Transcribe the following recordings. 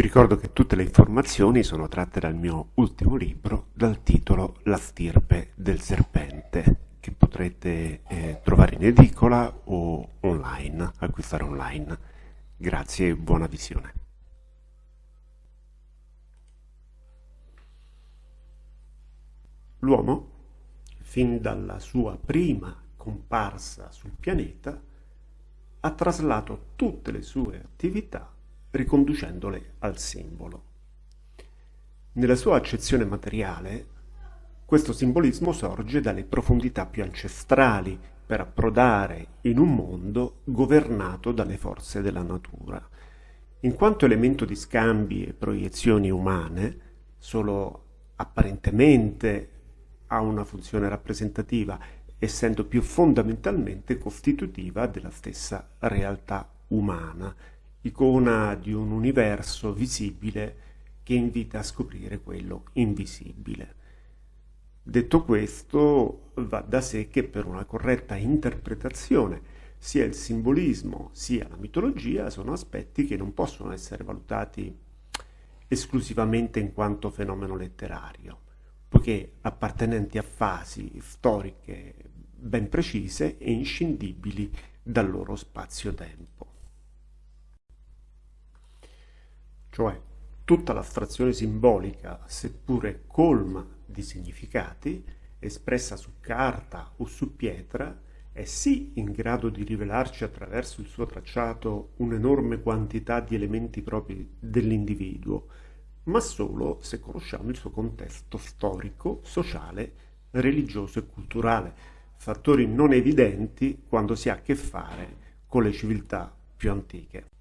Ricordo che tutte le informazioni sono tratte dal mio ultimo libro dal titolo La stirpe del serpente che potrete eh, trovare in edicola o online, acquistare online. Grazie e buona visione. L'uomo, fin dalla sua prima comparsa sul pianeta, ha traslato tutte le sue attività riconducendole al simbolo. Nella sua accezione materiale, questo simbolismo sorge dalle profondità più ancestrali per approdare in un mondo governato dalle forze della natura. In quanto elemento di scambi e proiezioni umane, solo apparentemente ha una funzione rappresentativa, essendo più fondamentalmente costitutiva della stessa realtà umana, icona di un universo visibile che invita a scoprire quello invisibile. Detto questo, va da sé che per una corretta interpretazione sia il simbolismo sia la mitologia sono aspetti che non possono essere valutati esclusivamente in quanto fenomeno letterario, poiché appartenenti a fasi storiche ben precise e inscindibili dal loro spazio-tempo. Cioè tutta l'astrazione simbolica, seppure colma di significati, espressa su carta o su pietra, è sì in grado di rivelarci attraverso il suo tracciato un'enorme quantità di elementi propri dell'individuo, ma solo se conosciamo il suo contesto storico, sociale, religioso e culturale, fattori non evidenti quando si ha a che fare con le civiltà più antiche.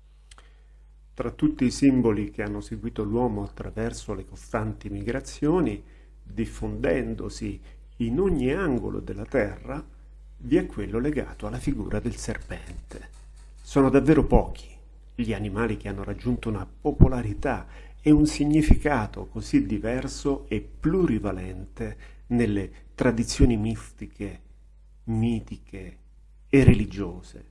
Tra tutti i simboli che hanno seguito l'uomo attraverso le costanti migrazioni, diffondendosi in ogni angolo della terra, vi è quello legato alla figura del serpente. Sono davvero pochi gli animali che hanno raggiunto una popolarità e un significato così diverso e plurivalente nelle tradizioni mistiche, mitiche e religiose,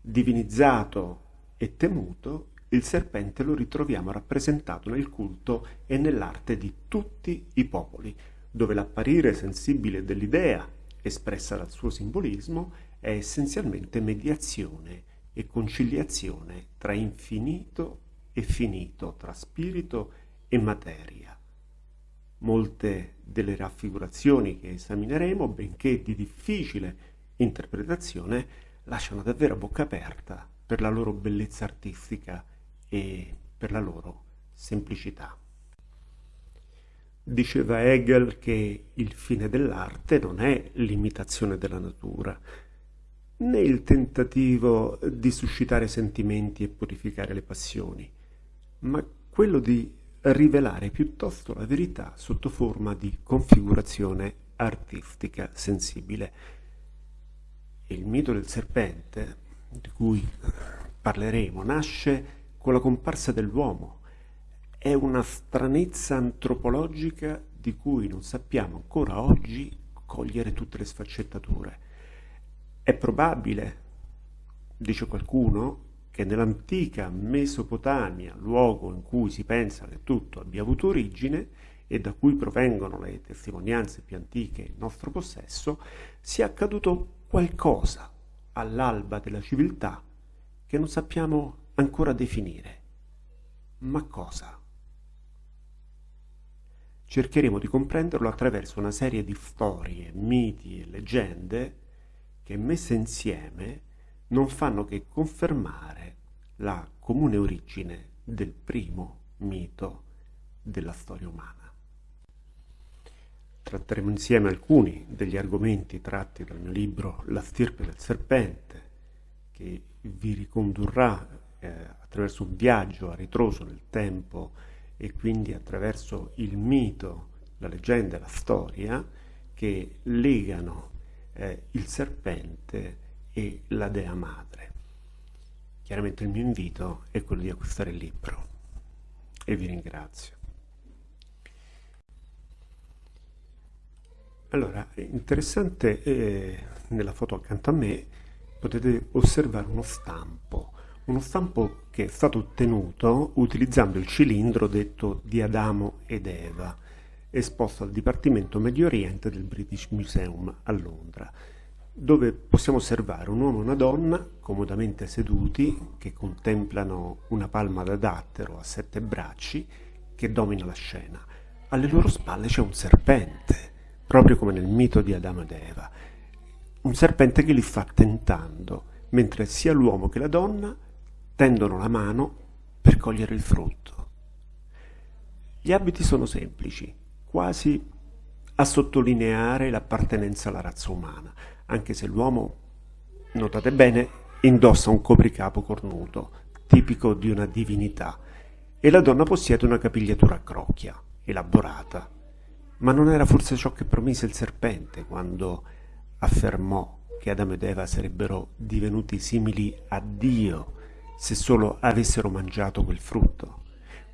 divinizzato e temuto il serpente lo ritroviamo rappresentato nel culto e nell'arte di tutti i popoli, dove l'apparire sensibile dell'idea, espressa dal suo simbolismo, è essenzialmente mediazione e conciliazione tra infinito e finito, tra spirito e materia. Molte delle raffigurazioni che esamineremo, benché di difficile interpretazione, lasciano davvero bocca aperta per la loro bellezza artistica e per la loro semplicità. Diceva Hegel che il fine dell'arte non è l'imitazione della natura, né il tentativo di suscitare sentimenti e purificare le passioni, ma quello di rivelare piuttosto la verità sotto forma di configurazione artistica sensibile. Il mito del serpente, di cui parleremo, nasce con la comparsa dell'uomo. È una stranezza antropologica di cui non sappiamo ancora oggi cogliere tutte le sfaccettature. È probabile, dice qualcuno, che nell'antica Mesopotamia, luogo in cui si pensa che tutto abbia avuto origine e da cui provengono le testimonianze più antiche in nostro possesso, sia accaduto qualcosa all'alba della civiltà che non sappiamo ancora definire. Ma cosa? Cercheremo di comprenderlo attraverso una serie di storie, miti e leggende che messe insieme non fanno che confermare la comune origine del primo mito della storia umana. tratteremo insieme alcuni degli argomenti tratti dal mio libro La stirpe del serpente, che vi ricondurrà eh, attraverso un viaggio a ritroso nel tempo e quindi attraverso il mito, la leggenda e la storia che legano eh, il serpente e la dea madre. Chiaramente il mio invito è quello di acquistare il libro e vi ringrazio. Allora, interessante eh, nella foto accanto a me potete osservare uno stampo, uno stampo che è stato ottenuto utilizzando il cilindro detto di Adamo ed Eva, esposto al Dipartimento Medio Oriente del British Museum a Londra, dove possiamo osservare un uomo e una donna comodamente seduti che contemplano una palma da dattero a sette bracci che domina la scena. Alle loro spalle c'è un serpente proprio come nel mito di Adamo ed Eva. Un serpente che li sta tentando, mentre sia l'uomo che la donna tendono la mano per cogliere il frutto. Gli abiti sono semplici, quasi a sottolineare l'appartenenza alla razza umana, anche se l'uomo, notate bene, indossa un copricapo cornuto, tipico di una divinità, e la donna possiede una capigliatura a crocchia, elaborata, ma non era forse ciò che promise il serpente quando affermò che Adamo ed Eva sarebbero divenuti simili a Dio se solo avessero mangiato quel frutto?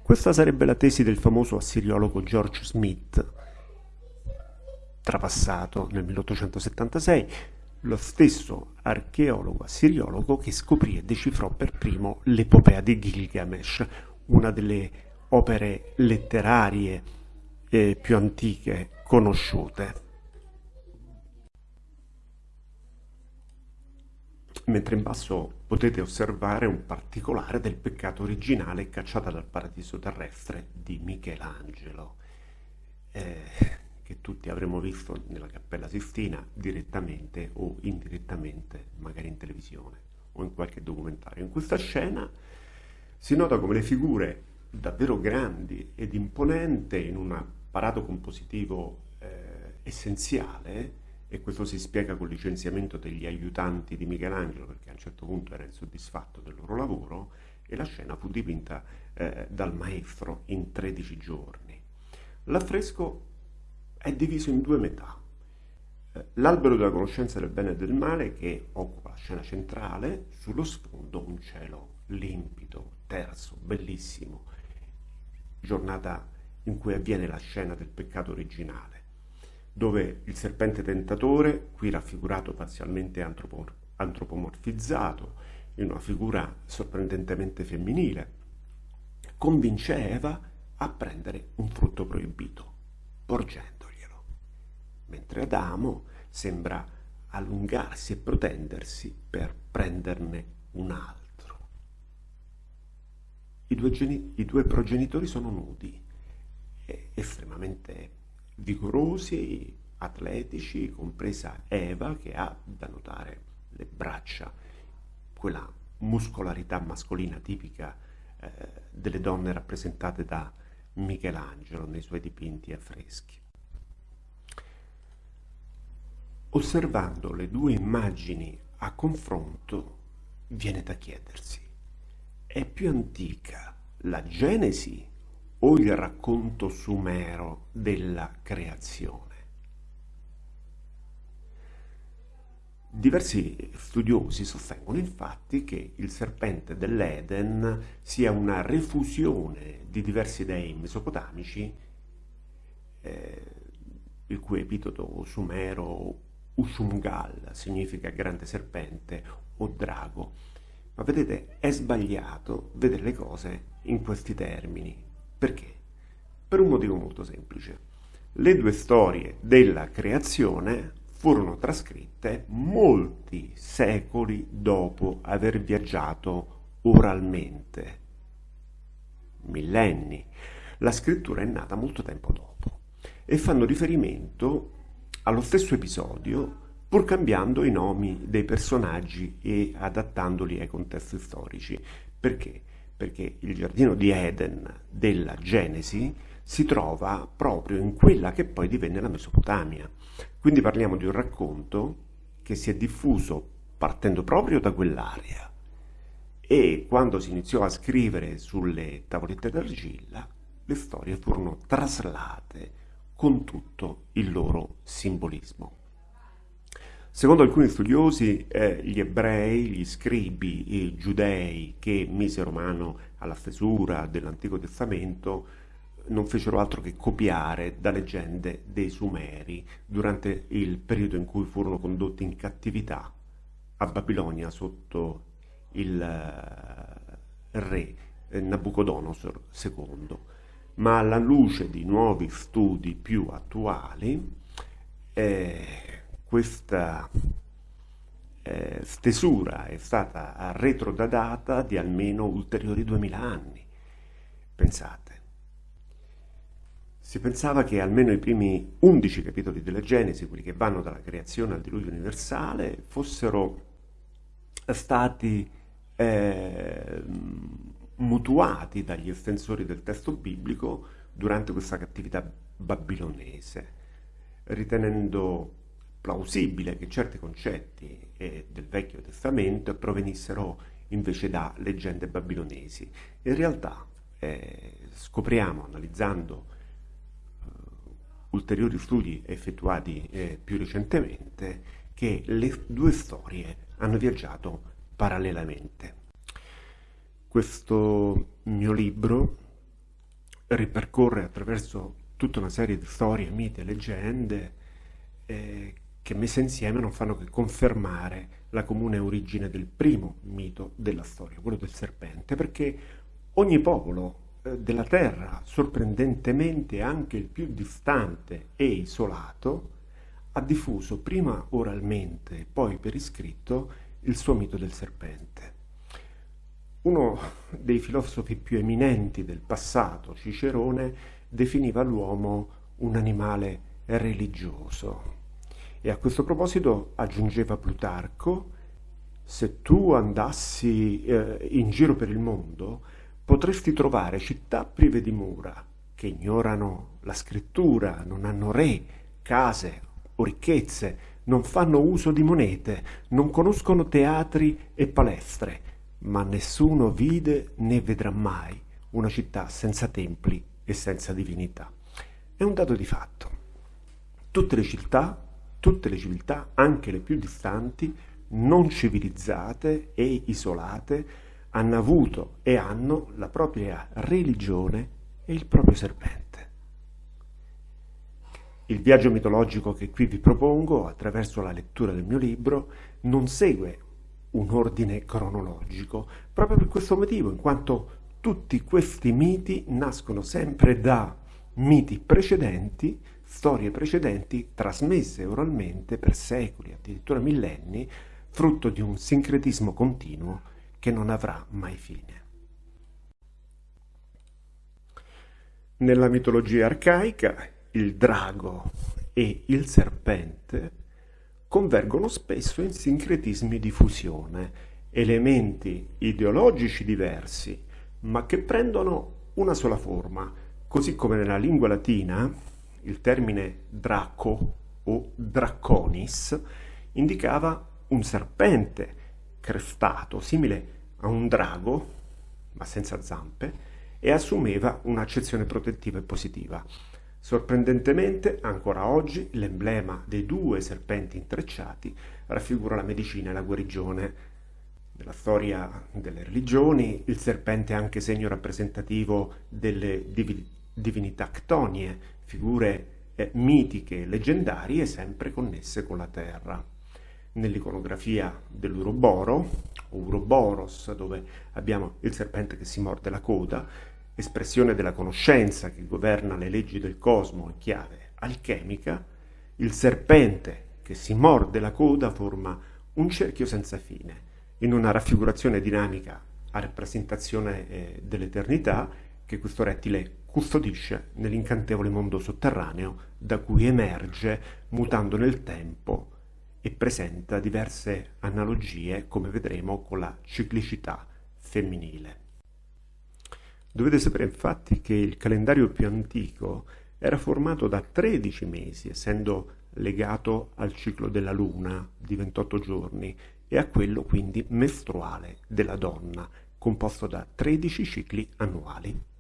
Questa sarebbe la tesi del famoso assiriologo George Smith, trapassato nel 1876, lo stesso archeologo assiriologo che scoprì e decifrò per primo l'epopea di Gilgamesh, una delle opere letterarie eh, più antiche conosciute. Mentre in basso potete osservare un particolare del peccato originale cacciata dal paradiso terrestre di Michelangelo, eh, che tutti avremmo visto nella Cappella Sistina direttamente o indirettamente, magari in televisione o in qualche documentario. In questa scena si nota come le figure davvero grandi ed imponenti in una apparato compositivo eh, essenziale e questo si spiega col licenziamento degli aiutanti di Michelangelo perché a un certo punto era insoddisfatto del loro lavoro e la scena fu dipinta eh, dal maestro in 13 giorni. L'affresco è diviso in due metà. Eh, l'albero della conoscenza del bene e del male che occupa la scena centrale, sullo sfondo un cielo limpido, terzo, bellissimo, giornata in cui avviene la scena del peccato originale, dove il serpente tentatore, qui raffigurato parzialmente antropomorfizzato, in una figura sorprendentemente femminile, convince Eva a prendere un frutto proibito, porgendoglielo, mentre Adamo sembra allungarsi e protendersi per prenderne un altro. I due, I due progenitori sono nudi, estremamente vigorosi, atletici, compresa Eva che ha da notare le braccia, quella muscolarità mascolina tipica eh, delle donne rappresentate da Michelangelo nei suoi dipinti affreschi. Osservando le due immagini a confronto, viene da chiedersi, è più antica la Genesi o il racconto sumero della creazione. Diversi studiosi sostengono infatti che il serpente dell'Eden sia una refusione di diversi dei mesopotamici, eh, il cui epiteto sumero Ushumgal significa grande serpente o drago. Ma vedete, è sbagliato vedere le cose in questi termini, perché? Per un motivo molto semplice. Le due storie della creazione furono trascritte molti secoli dopo aver viaggiato oralmente. Millenni. La scrittura è nata molto tempo dopo e fanno riferimento allo stesso episodio pur cambiando i nomi dei personaggi e adattandoli ai contesti storici. Perché? Perché il giardino di Eden della Genesi si trova proprio in quella che poi divenne la Mesopotamia. Quindi parliamo di un racconto che si è diffuso partendo proprio da quell'area e quando si iniziò a scrivere sulle tavolette d'argilla le storie furono traslate con tutto il loro simbolismo. Secondo alcuni studiosi, eh, gli ebrei, gli scribi i giudei che misero mano alla stesura dell'Antico Testamento non fecero altro che copiare da leggende dei Sumeri durante il periodo in cui furono condotti in cattività a Babilonia sotto il uh, re eh, Nabucodonosor II. Ma alla luce di nuovi studi più attuali, eh, questa eh, stesura è stata retrodata di almeno ulteriori duemila anni. Pensate. Si pensava che almeno i primi undici capitoli della Genesi, quelli che vanno dalla creazione al diluvio universale, fossero stati eh, mutuati dagli estensori del testo biblico durante questa cattività babilonese, ritenendo plausibile che certi concetti eh, del Vecchio Testamento provenissero invece da leggende babilonesi. In realtà eh, scopriamo, analizzando eh, ulteriori studi effettuati eh, più recentemente, che le due storie hanno viaggiato parallelamente. Questo mio libro ripercorre attraverso tutta una serie di storie, miti e leggende eh, che messe insieme non fanno che confermare la comune origine del primo mito della storia, quello del serpente, perché ogni popolo eh, della terra, sorprendentemente anche il più distante e isolato, ha diffuso prima oralmente e poi per iscritto il suo mito del serpente. Uno dei filosofi più eminenti del passato, Cicerone, definiva l'uomo un animale religioso. E a questo proposito aggiungeva Plutarco, se tu andassi eh, in giro per il mondo, potresti trovare città prive di mura, che ignorano la scrittura, non hanno re, case o ricchezze, non fanno uso di monete, non conoscono teatri e palestre, ma nessuno vide né vedrà mai una città senza templi e senza divinità. È un dato di fatto. Tutte le città tutte le civiltà, anche le più distanti, non civilizzate e isolate, hanno avuto e hanno la propria religione e il proprio serpente. Il viaggio mitologico che qui vi propongo, attraverso la lettura del mio libro, non segue un ordine cronologico, proprio per questo motivo, in quanto tutti questi miti nascono sempre da miti precedenti storie precedenti trasmesse oralmente per secoli, addirittura millenni, frutto di un sincretismo continuo che non avrà mai fine. Nella mitologia arcaica il drago e il serpente convergono spesso in sincretismi di fusione, elementi ideologici diversi, ma che prendono una sola forma, così come nella lingua latina il termine draco o draconis indicava un serpente crestato, simile a un drago, ma senza zampe, e assumeva un'accezione protettiva e positiva. Sorprendentemente, ancora oggi, l'emblema dei due serpenti intrecciati raffigura la medicina e la guarigione. Nella storia delle religioni, il serpente è anche segno rappresentativo delle divinità ctonie, figure eh, mitiche leggendarie sempre connesse con la terra. Nell'iconografia dell'Uroboro, o Uroboros, dove abbiamo il serpente che si morde la coda, espressione della conoscenza che governa le leggi del cosmo in chiave alchemica, il serpente che si morde la coda forma un cerchio senza fine, in una raffigurazione dinamica a rappresentazione eh, dell'eternità che questo rettile custodisce nell'incantevole mondo sotterraneo da cui emerge mutando nel tempo e presenta diverse analogie, come vedremo, con la ciclicità femminile. Dovete sapere infatti che il calendario più antico era formato da 13 mesi, essendo legato al ciclo della luna di 28 giorni e a quello quindi mestruale della donna, composto da 13 cicli annuali,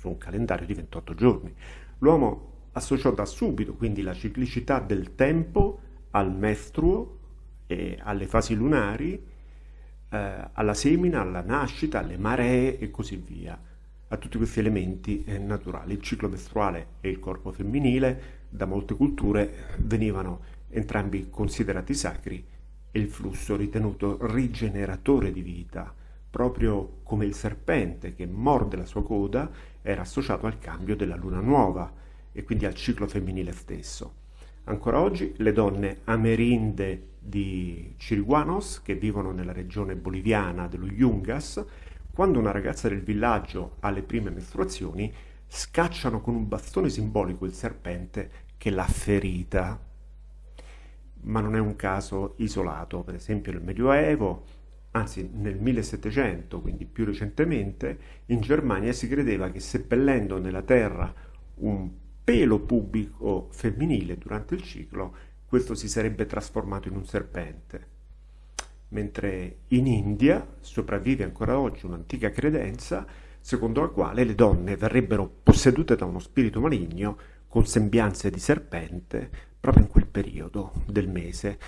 su un calendario di 28 giorni. L'uomo associò da subito quindi la ciclicità del tempo al mestruo e alle fasi lunari, eh, alla semina, alla nascita, alle maree e così via, a tutti questi elementi eh, naturali. Il ciclo mestruale e il corpo femminile da molte culture venivano entrambi considerati sacri e il flusso ritenuto rigeneratore di vita, proprio come il serpente che morde la sua coda era associato al cambio della luna nuova e quindi al ciclo femminile stesso. Ancora oggi le donne amerinde di Chiriguanos, che vivono nella regione boliviana dello Yungas, quando una ragazza del villaggio ha le prime mestruazioni, scacciano con un bastone simbolico il serpente che l'ha ferita. Ma non è un caso isolato, per esempio nel Medioevo anzi nel 1700, quindi più recentemente, in Germania si credeva che seppellendo nella terra un pelo pubblico femminile durante il ciclo, questo si sarebbe trasformato in un serpente. Mentre in India sopravvive ancora oggi un'antica credenza secondo la quale le donne verrebbero possedute da uno spirito maligno con sembianze di serpente proprio in quel periodo del mese,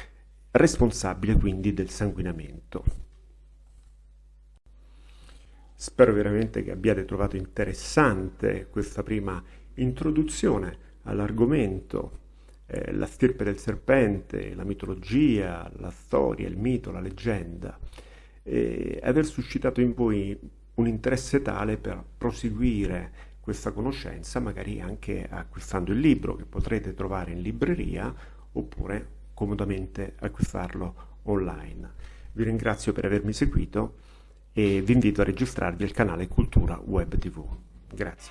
responsabile quindi del sanguinamento. Spero veramente che abbiate trovato interessante questa prima introduzione all'argomento, eh, la stirpe del serpente, la mitologia, la storia, il mito, la leggenda, e aver suscitato in voi un interesse tale per proseguire questa conoscenza, magari anche acquistando il libro che potrete trovare in libreria oppure comodamente acquistarlo online. Vi ringrazio per avermi seguito e vi invito a registrarvi al canale Cultura Web TV. Grazie.